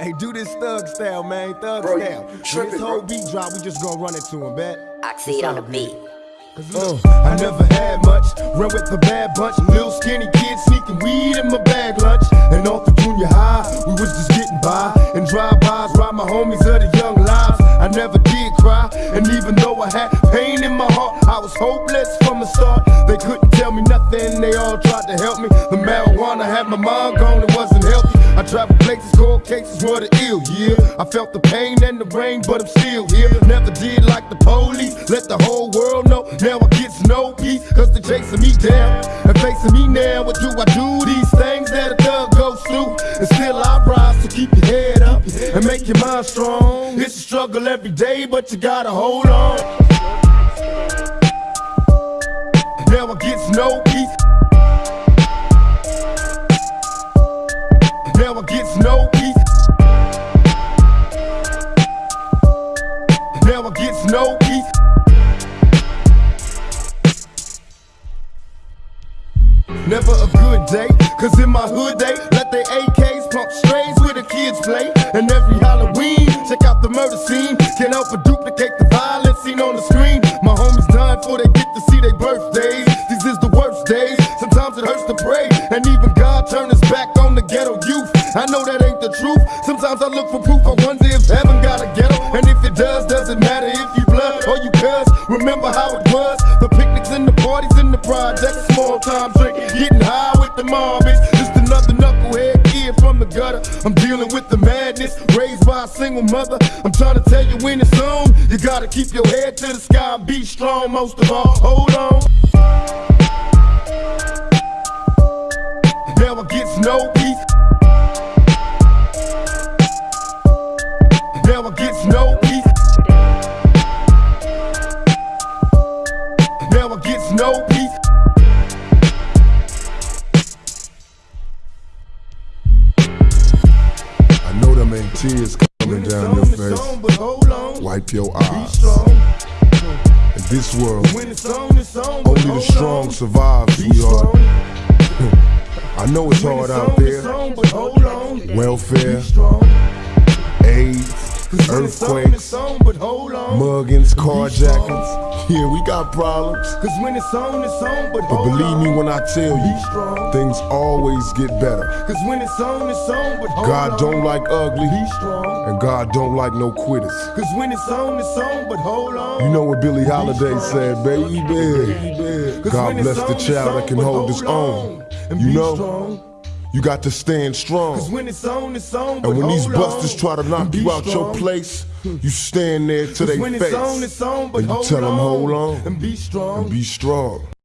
Hey, do this thug style, man. Thug Bro, style. When tripping, this whole bro. beat drop, we just gonna run it to him, bet. Oxide on the beat. Uh, I never had much, run with the bad bunch. Little skinny kid sneaking weed in my bag lunch. And off the junior high, we was just getting by. And drive-bys, ride my homies of the young lives. I never did cry, and even though I had hopeless from the start. They couldn't tell me nothing, they all tried to help me. The marijuana had my mind gone, it wasn't healthy. I traveled places, cold cases were the ill, yeah. I felt the pain and the rain, but I'm still here. Never did like the police, let the whole world know. Now I get no peace, cause they're chasing me down. And facing me now, what do I do? These things that a thug goes through. And still I rise, so keep your head up and make your mind strong. It's a struggle every day, but you gotta hold on. Now I get no peace. Now I get no peace. Now I get no peace. Never a good day, cause in my hood they let their AKs pump strays where the kids play. And every Halloween, birthdays. These is the worst days, sometimes it hurts to pray. And even God turned his back on the ghetto youth. I know that ain't the truth. Sometimes I look for proof. I wonder if heaven got a ghetto. And if it does, doesn't matter if you blood or you cuz. Remember how it was? The picnics and the parties and the projects, small time drinking, getting high with the mob. It's gutter. I'm dealing with the madness, raised by a single mother. I'm trying to tell you when it's on. You gotta keep your head to the sky and be strong. Most of all, hold on. I gets no peace. Tears coming down your face. Wipe your eyes. In this world, only the strong survive, sweetheart. I know it's hard out there. Welfare. AIDS, 'Cause when it's earthquakes, on, on. muggings, carjackings. Yeah, we got problems. Cause when it's on, it's on, but But believe me when I tell you, things always get better. Cause when it's on, it's on, but. God don't like ugly, and God don't like no quitters. Cause when it's on, it's on, but hold on. You know what Billie Holiday said, baby. God bless the child that can hold his own. You know. You got to stand Cause strong. when it's on, it's on, And when these busters on. try to knock you out your place, you stand there to Cause their when face it's on, it's on, but and you tell them, hold on And be strong. and be strong.